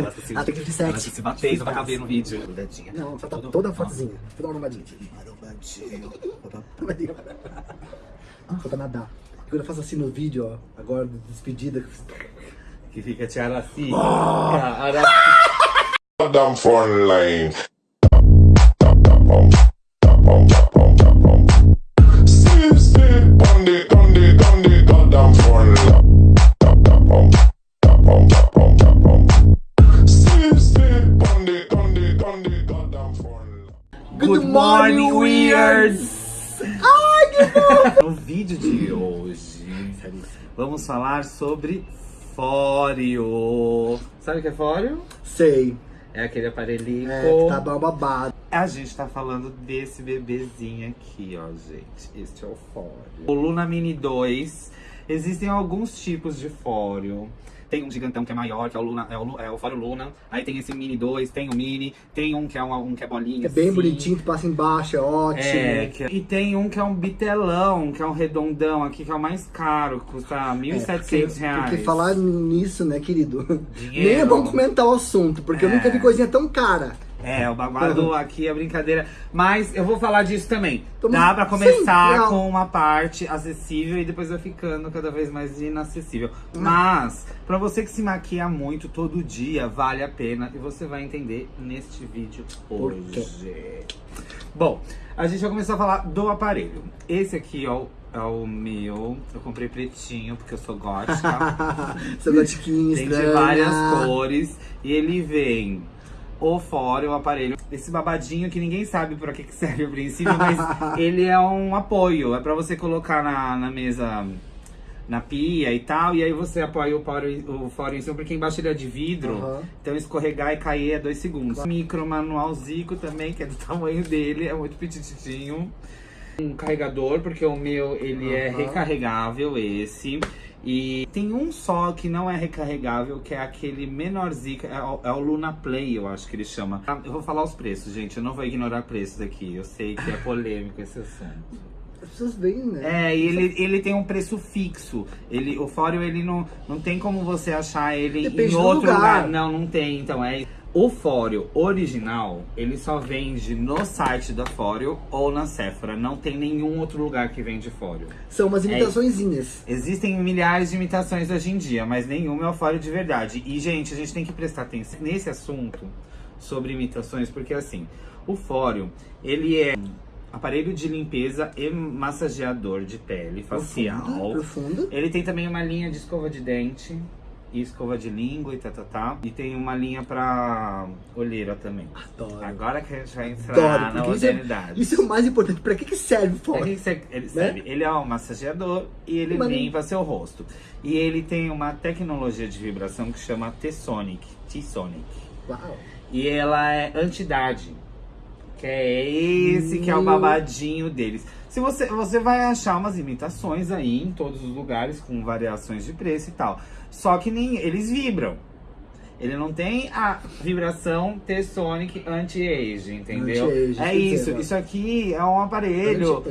Ela tá se, Ah, tem que de ela tá se batendo, vai caber no vídeo. Não, só tá Todo- toda fotozinha. Toda arrumadinha. Arrumadinha. Só pra nadar. E quando eu faço assim no vídeo, ó, agora de despedida, Que fica te araci. Oh! Araci. Goddamn phone Good morning, Weirds! Ai, que bom! No vídeo de hoje, vamos falar sobre fóreo. Sabe o que é fóreo? Sei. É aquele aparelhinho. É, que tá babado. A gente tá falando desse bebezinho aqui, ó, gente. Este é o fóreo. O Luna Mini 2. Existem alguns tipos de fóreo. Tem um gigantão que é maior, que é o, Luna, é o, é o Luna. Aí tem esse Mini 2, tem o Mini. Tem um que é, uma, um que é bolinha. É bem assim. bonitinho, que passa embaixo, é ótimo. É, que- e tem um que é um bitelão, que é um redondão aqui, que é o mais caro, custa R$ 1.700 É, porque, reais. porque falar nisso, né, querido? Dinheiro. Nem é bom comentar o assunto, porque eu É. nunca vi coisinha tão cara. É, o babado aqui é brincadeira. Mas eu vou falar disso também. Tamo- Dá pra Sim, começar legal. com uma parte acessível e depois vai ficando cada vez mais inacessível. Mas, pra você que se maquia muito todo dia, vale a pena. E você vai entender neste vídeo hoje. Bom, a gente vai começar a falar do aparelho. Esse aqui ó, é o meu. Eu comprei pretinho porque eu sou gótica. Seu gotiquinho Tem de várias cores. E ele vem o fora, o aparelho. Esse babadinho que ninguém sabe pra que que serve a princípio, mas ele é um apoio. É pra você colocar na, na mesa, na pia e tal. E aí você apoia o fora, o fora em cima, porque embaixo ele é de vidro. Aham. Então escorregar e cair é dois segundos. Micro manualzico também, que é do tamanho dele, é muito petititinho. Um carregador, porque o meu ele é Aham. recarregável, esse. E tem um só que não é recarregável, que é aquele menorzinho, é o, é o Luna Play, eu acho que ele chama. Ah, Eu vou falar os preços, gente, eu não vou ignorar preços aqui. Eu sei que é polêmico esse assunto. As pessoas veem, né? É, e ele, ele tem um preço fixo. Ele, o Fóreo, ele não, não tem como você achar ele Depende em outro lugar. lugar. Não, não tem. Então, é. O Fóreo original, ele só vende no site da Fóreo ou na Sephora. Não tem nenhum outro lugar que vende Fóreo. São umas imitaçõezinhas. Existem milhares de imitações hoje em dia, mas nenhuma é o Fóreo de verdade. E, gente, a gente tem que prestar atenção nesse assunto sobre imitações, porque assim, o Fóreo, ele é aparelho de limpeza e massageador de pele facial. Profundo, profundo. Ele tem também uma linha de escova de dente e escova de língua e tá, tá, tá. E tem uma linha pra olheira também. Adoro. Agora que a gente vai entrar Adoro, na porque isso é, modernidade. isso é o mais importante. Pra que que serve o É fora? que você- ele, serve. ele é um massageador e ele limpa seu rosto. E ele tem uma tecnologia de vibração que chama T-Sonic. T-Sonic. Uau. E ela é anti-idade. Que é esse que é o babadinho deles. Se você, você vai achar umas imitações aí em todos os lugares, com variações de preço e tal. Só que nem eles vibram. Ele não tem a vibração T-Sonic anti-age, entendeu? Anti-age, é isso. Isso aqui é um aparelho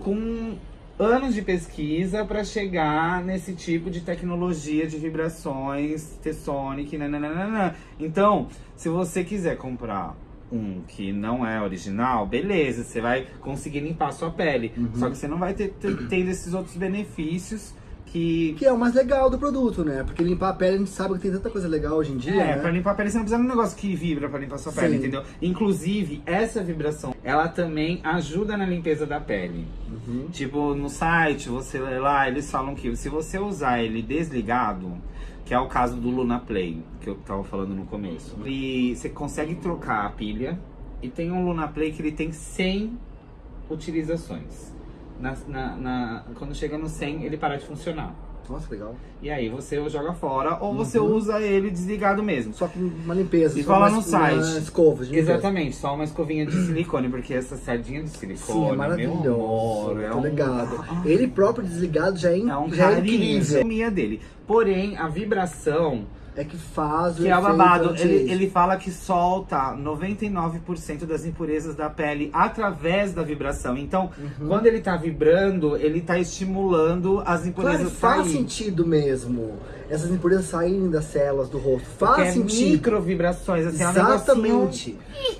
com anos de pesquisa para chegar nesse tipo de tecnologia de vibrações T-Sonic, nananana. Então, se você quiser comprar um que não é original, beleza, você vai conseguir limpar a sua pele. Uhum. Só que você não vai ter, ter tendo esses outros benefícios que Que é o mais legal do produto, né? Porque limpar a pele a gente sabe que tem tanta coisa legal hoje em dia, É, né? pra limpar a pele você não precisa de um negócio que vibra pra limpar sua pele, Sim. entendeu? Inclusive, essa vibração, ela também ajuda na limpeza da pele. Uhum. Tipo, no site, você lê lá, eles falam que se você usar ele desligado, que é o caso do Luna Play, que eu tava falando no começo, e você consegue trocar a pilha, e tem um Luna Play que ele tem 100 utilizações. Na, na- na- quando chega no 100, ele para de funcionar. Nossa, legal. E aí você o joga fora, ou você Uhum. usa ele desligado mesmo. Só com uma limpeza. E fala no site. uma escova. Exatamente, só uma escovinha de silicone, porque essa sardinha de silicone, Sim, é meu maravilhoso. amor, é um- ligado. Ele próprio desligado já é, É um já é carinho, incrível. minha dele. Porém, a vibração é que faz o Que é o babado. Ele, ele fala que solta 99% das impurezas da pele através da vibração. Então, Uhum. quando ele tá vibrando, ele tá estimulando as Claro, impurezas faz saírem. sentido mesmo. Essas impurezas saírem das células do rosto. Porque Faz é sentido. micro vibrações, assim, é um negocinho- Exatamente.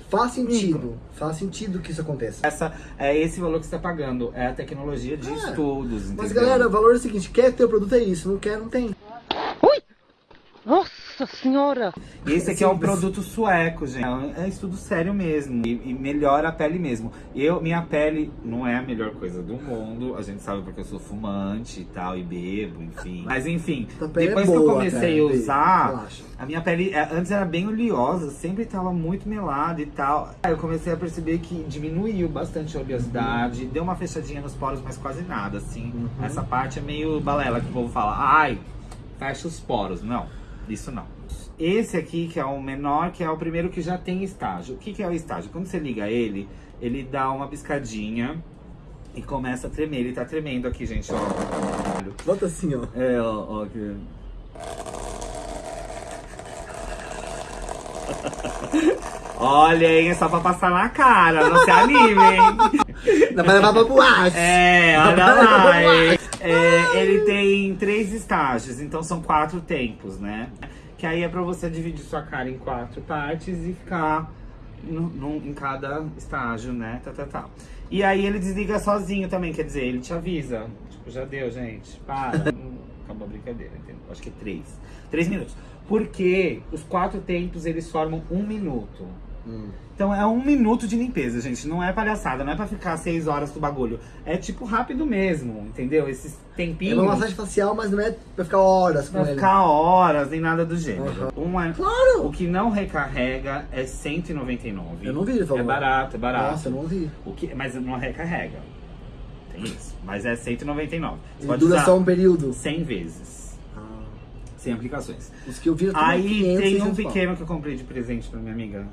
Faz sentido. Faz sentido que isso aconteça. Essa, é esse valor que você tá pagando. É a tecnologia de É. estudos, Mas entendeu? galera, o valor é o seguinte, quer ter o produto é isso, não quer, não tem. Nossa senhora! E esse aqui é um produto sueco, gente. É é estudo sério mesmo. E, e melhora a pele mesmo. Eu, minha pele não é a melhor coisa do mundo. A gente sabe porque eu sou fumante e tal, e bebo, enfim. Mas enfim, Tua pele é depois que eu boa, comecei a usar, relaxa. a minha pele é, antes era bem oleosa, sempre tava muito melada e tal. Aí eu comecei a perceber que diminuiu bastante a oleosidade, deu uma fechadinha nos poros, mas quase nada, assim. Uhum. Essa parte é meio balela que o povo fala. Ai, fecha os poros. Não, isso não. Esse aqui, que é o menor, que é o primeiro que já tem estágio. O que, que é o estágio? Quando você liga ele, ele dá uma piscadinha e começa a tremer. Ele tá tremendo aqui, gente, ó. Bota assim, ó. É, ó, ó aqui. Olha, hein, é só pra passar na cara, não se anime, hein? Não vai levar pra boate. É, olha lá. hein? É, ele tem três estágios, então são quatro tempos, né? Que aí é pra você dividir sua cara em quatro partes e ficar no- num- em cada estágio, né? Tá, tá, tá. E aí ele desliga sozinho também, quer dizer, ele te avisa. Tipo, já deu, gente. Para. Acabou a brincadeira, entendeu? Acho que é três. Três minutos. Porque os quatro tempos eles formam um minuto. Hum. Então é um minuto de limpeza, gente. Não é palhaçada, não é pra ficar seis horas do bagulho. É tipo rápido mesmo, entendeu? Esses É tempinhos. uma massagem facial, mas não é pra ficar horas com Pra ele. ficar horas, nem nada do gênero. Um é- Claro! O que não recarrega é 199. Eu não vi ele É barato, é barato. Nossa, eu não vi. O que, mas não recarrega. Tem isso. Mas é 199. Você E pode dura só um período. 100 vezes. 100 aplicações. os que eu vi Aí 500, tem um 600 pau. pequeno que eu comprei de presente pra minha amiga.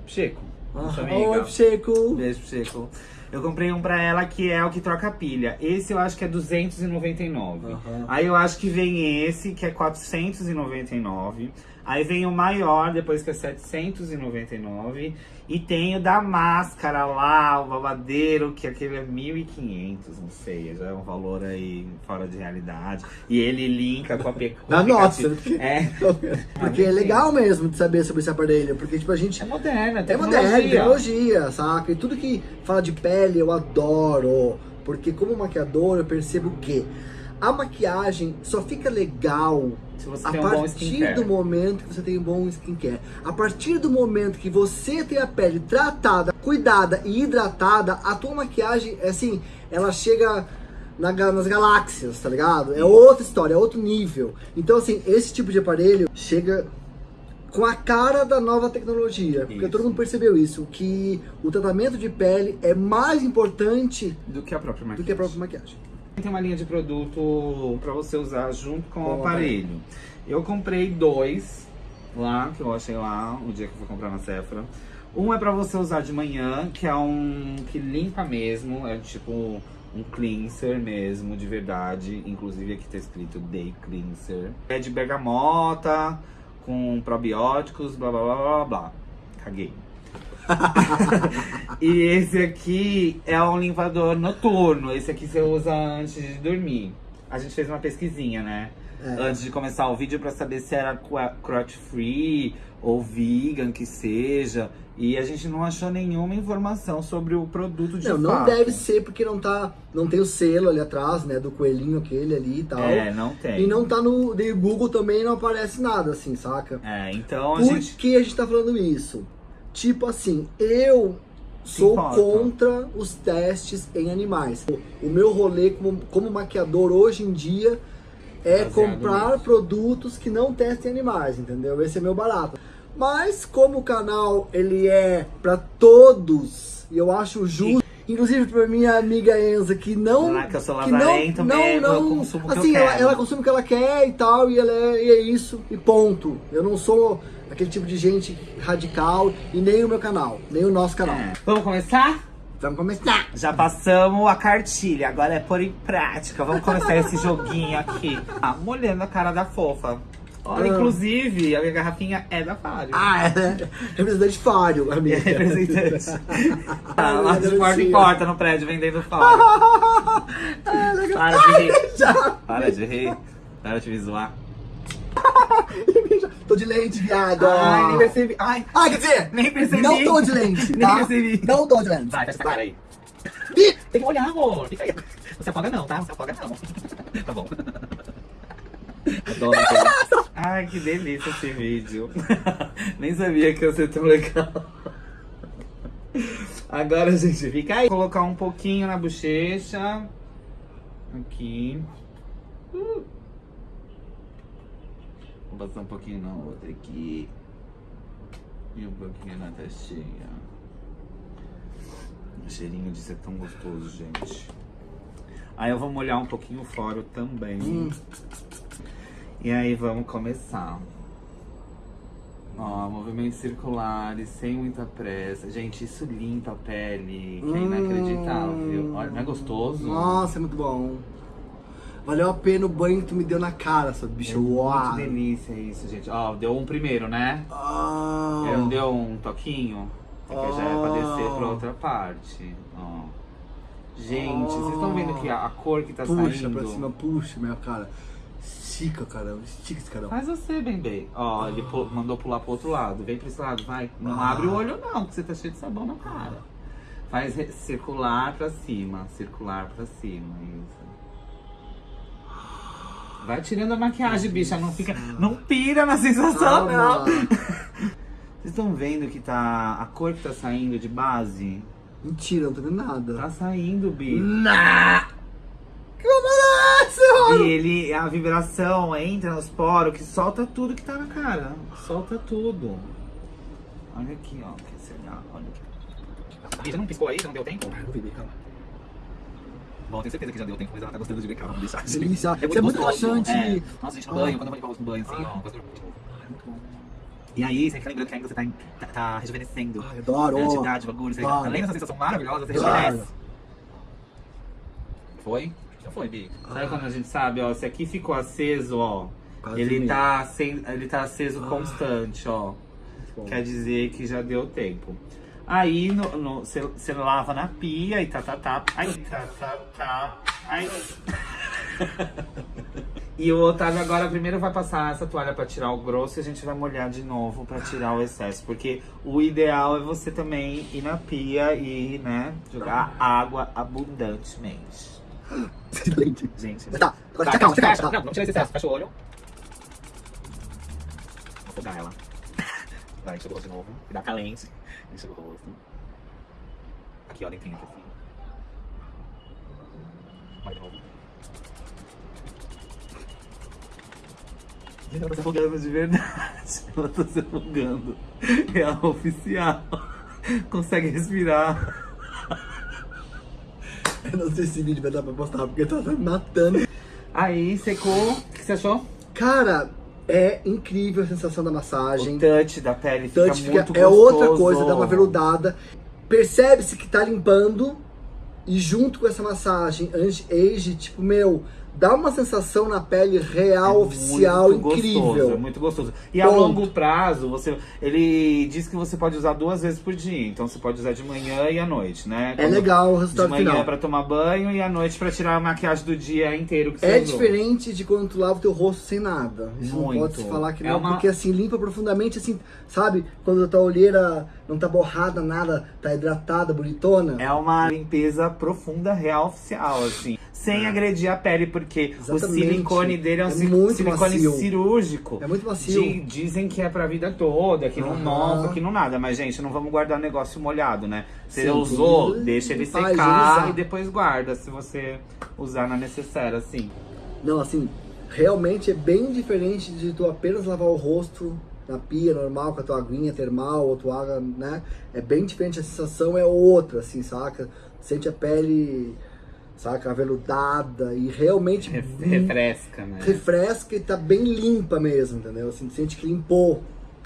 Nossa Ah, amiga. Oi, Chico. Beijo, Chico. Eu comprei um pra ela que é o que troca pilha. Esse eu acho que é 299. Aham. Aí eu acho que vem esse, que é 499. Aí vem o maior, depois que é 799. E tem o da máscara lá, o babadeiro, que aquele é 1.500, não sei. Já é um valor aí fora de realidade. E ele linka com a pe- com Na aplicativo. porque, É. porque é legal mesmo de saber sobre esse aparelho. Porque, tipo, a gente. É moderno, é É tecnologia. moderno, tecnologia, saca? E tudo que fala de pele eu adoro. Porque como maquiador eu percebo que a maquiagem só fica legal a um partir do momento que você tem um bom skincare. A partir do momento que você tem a pele tratada, cuidada e hidratada, a tua maquiagem, assim, ela chega na nas galáxias, tá ligado? É outra história, é outro nível. Então, assim, esse tipo de aparelho chega com a cara da nova tecnologia. Porque Isso. todo mundo percebeu isso, que o tratamento de pele é mais importante Do que a própria maquiagem. Tem uma linha de produto pra você usar junto com o o aparelho. Eu comprei dois lá, que eu achei lá, o dia que eu fui comprar na Sephora. Um é pra você usar de manhã, que é um que limpa mesmo, é tipo um cleanser mesmo, de verdade. Inclusive aqui tá escrito Day Cleanser. É de bergamota, com probióticos, blá blá blá blá blá. Caguei. e esse aqui é um limpador noturno. Esse aqui você usa antes de dormir. A gente fez uma pesquisinha, né? É. Antes de começar o vídeo pra saber se era crotch free ou vegan que seja. E a gente não achou nenhuma informação sobre o produto de Não, não fato. deve ser porque não tá, não tem o selo ali atrás, né, do coelhinho aquele ali e tal. É, não tem. E não tá no no Google também não aparece nada assim, saca? É, então a Por gente. que a gente tá falando isso? Tipo assim, eu sou contra os testes em animais. O meu rolê como, como maquiador hoje em dia é Baseado comprar nisso. produtos que não testem animais, entendeu? Esse é meu barato. Mas como o canal ele é pra todos, e eu acho justo, inclusive pra minha amiga Enza que não que eu sou que não, não, não, eu consumo o que eu assim, ela, quero. ela consome o que ela quer e tal, e ela é, e é isso, e ponto. Eu não sou aquele tipo de gente radical e nem o meu canal, nem o nosso canal. É. Vamos começar? Vamos começar. Já passamos a cartilha, agora é pôr em prática. Vamos começar esse joguinho aqui. Ah, molhando a cara da fofa. Olha, Ah. inclusive, a minha garrafinha é da Fário. Ah, é. Representante Fário, amiga. representante. Ah, lá de Ai, porta em porta no prédio vendendo Fário. Ah, legal. Para de rir. Para de rir. Para de me zoar. Tô de lente, viado. Ai, nem percebi. Ai, Ah, quer dizer, nem percebi. não tô de lente, Nem tá? percebi. Não tô de lente. Vai, fecha essa cara aí. Tem que olhar, amor. Fica aí. Não se afoga não, tá? Não se afoga não. Tá bom. Adoro. Ai, que delícia esse vídeo. Nem sabia que ia ser tão legal. Agora, gente, fica aí. Vou colocar um pouquinho na bochecha. Aqui. Uh. Vou passar um pouquinho na outra aqui. E um pouquinho na testinha. O cheirinho de ser tão gostoso, gente. Aí eu vou molhar um pouquinho o também. Hum. E aí vamos começar. Ó, movimentos circulares, sem muita pressa. Gente, isso limpa a pele, que é Hum. inacreditável. Olha, não é gostoso? Nossa, é muito bom. Valeu a pena o banho que tu me deu na cara, seu É bicho. muito Uau. delícia isso, gente. Ó, deu um primeiro, né? Ah. Ele não deu um toquinho? Porque já é pra descer pra Oh. outra parte. Ó. Gente, vocês estão vendo que a, a cor que tá Puxa saindo? pra cima, puxa, minha cara. Estica, caramba. Estica esse caramba. Faz você, bem Ó, ele pu- mandou pular pro outro lado. Vem pra esse lado, vai. Não Ah. abre o olho não, que você tá cheio de sabão na cara. Faz circular pra cima, circular pra cima, isso. Vai tirando a maquiagem, bicha, não fica, não pira na sensação, não. Vocês estão vendo que tá a cor que tá saindo de base? Mentira, não tô vendo nada. Tá saindo, Bi. Nah. E ele, a vibração entra nos poros que solta tudo que tá na cara. Solta tudo. Olha aqui, ó. Que será? Olha aqui. Bi, já não piscou aí? Já não deu tempo? Não vi, calma. Bom, tenho certeza que já deu tempo, mas ela tá gostando de ver calma, vamos deixar. Delícia. Isso é muito gostoso. relaxante. É. Nossa, gente, no Ah. banho, quando eu vou limpar o rosto no banho, assim, ó. Gosto de novo. E aí, você fica lembrando que ainda você tá, em- tá, tá rejuvenescendo. Ai, adoro. É, atividade, bagulho, você, Claro. além dessa sensação maravilhosa, você Claro. rejuvenesce. Foi? Já foi, Bi. Sabe quando a gente sabe, ó, se aqui ficou aceso, ó, Quase ele dormi. tá, acen- ele tá aceso Ah. constante, ó. Bom. Quer dizer que já deu tempo. Aí você lava na pia e tá, tá, tá. Ai, tá, tá, tá. Ai. e o Otávio agora primeiro vai passar essa toalha pra tirar o grosso e a gente vai molhar de novo pra tirar o excesso. Porque o ideal é você também ir na pia e, né, jogar água abundantemente. Excelente. Gente, Tá, agora Tá, calma, fecha, calma. Não, vamos tirar esse excesso. Fecha o olho. Vou pegar ela. Vai, enxuga o rosto de novo. Dá calente. Enxuga o rosto. Aqui, ó, dentrinho aqui assim. Vai de novo. Ela tá se afogando de verdade. Ela tá se afogando. É a oficial. Consegue respirar. Eu não sei se esse vídeo vai dar pra postar, porque tá me matando. Aí, secou. O que você achou? Cara, é incrível a sensação da O massagem. touch da pele fica Touch fica- muito é outra gostoso. coisa, dá uma veludada. Percebe-se que tá limpando e junto com essa massagem anti-age, tipo, meu, dá uma sensação na pele real, É oficial, muito incrível. Gostoso, é muito gostoso. E a Ponto. longo prazo, você, ele diz que você pode usar duas vezes por dia. Então você pode usar de manhã e à noite, né? É Quando- legal o De resultado manhã final. pra tomar banho e à noite pra tirar a maquiagem do dia inteiro que você É usou. diferente de quando tu lava o teu rosto sem nada. Isso Muito. não pode se falar que É não, uma- porque assim, limpa profundamente, assim, sabe? Quando a tua olheira não tá borrada, nada, tá hidratada, bonitona. É uma limpeza profunda, real, oficial, assim. Sem agredir a pele, porque Exatamente. o silicone dele é um É silicone macio. cirúrgico. É muito macio. Di- dizem que é pra vida toda, que não Aham. nova, que não nada. Mas, gente, não vamos guardar negócio molhado, né? Você Sim, usou, deixa ele secar e depois guarda, se você usar na necessária, assim. Não, assim, realmente é bem diferente de tu apenas lavar o rosto na pia normal, com a tua aguinha termal ou tua água, né? É bem diferente, a sensação é outra, assim, saca? Sente a pele, saca, aveludada e realmente Re- refresca, né? refresca e tá bem limpa mesmo, entendeu? Assim, sente que limpou,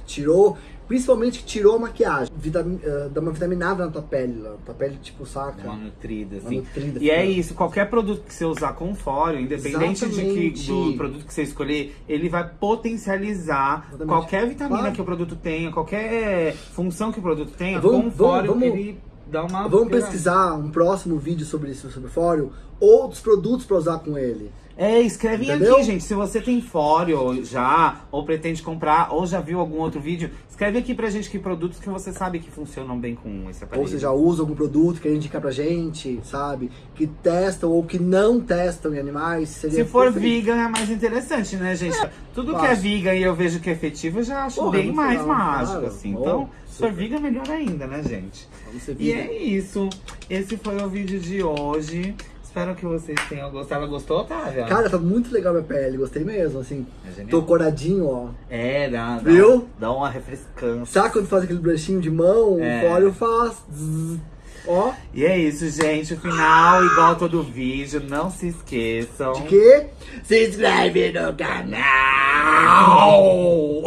tirou Principalmente que tirou a maquiagem. Vitami- eh, dá uma vitaminada na tua pele, lá. Tua pele, tipo, saca? Uma nutrida, Uma assim. nutrida, e é isso, qualquer produto que você usar com fório, independente de que, do produto que você escolher, ele vai potencializar Exatamente. qualquer vitamina Claro. que o produto tenha, qualquer função que o produto tenha, Vamos- com fório vamos- ele dá uma... Vamos pesquisar um próximo vídeo sobre isso, sobre fório, outros produtos pra usar com ele. É, escrevem Entendeu? aqui, gente. Se você tem fório já, ou pretende comprar, ou já viu algum outro vídeo, escreve aqui pra gente que produtos que você sabe que funcionam bem com esse aparelho. Ou você já usa algum produto, quer indicar pra gente, sabe? Que testam ou que não testam em animais. Seria Se for perfeito. vegan é mais interessante, né, gente? Tudo que é vegan e eu vejo que é efetivo, eu já acho Porra, bem mais legal, mágico, claro. assim. Então, se for vegan, melhor ainda, né, gente? Vamos ser E vegan. é isso. Esse foi o vídeo de hoje. Espero que vocês tenham gostado. Gostou, Otávia? Cara, tá muito legal minha pele, gostei mesmo, assim. É. Tô coradinho, ó. É, dá, dá, Viu? dá uma refrescância. Sabe quando faz aquele bruxinho de mão? É. O fólio faz. zzz. Ó, E é isso, gente. O final, igual todo vídeo. Não se esqueçam. de quê? Se inscreve no canal!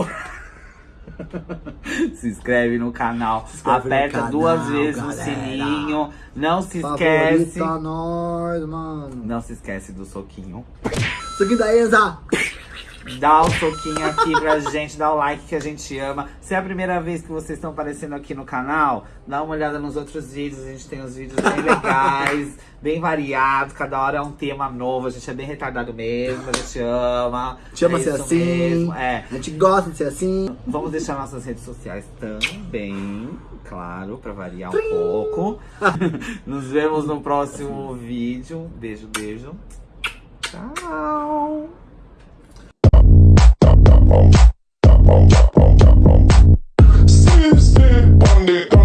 se inscreve no canal. inscreve no aperta canal, duas vezes galera. o sininho. Não se esquece. Favorita nós, mano. Não se esquece do soquinho. Aqui da Enza. Dá o soquinho aqui pra gente, dá o like que a gente ama. Se é a primeira vez que vocês estão aparecendo aqui no canal, dá uma olhada nos outros vídeos. A gente tem uns vídeos bem legais, bem variados. Cada hora é um tema novo. A gente é bem retardado mesmo, a gente ama. Chama é ser assim. mesmo, É. A gente gosta de ser assim. Vamos deixar nossas redes sociais também, claro, pra variar um pouco. Nos vemos no próximo vídeo. Beijo, beijo. Tchau. it.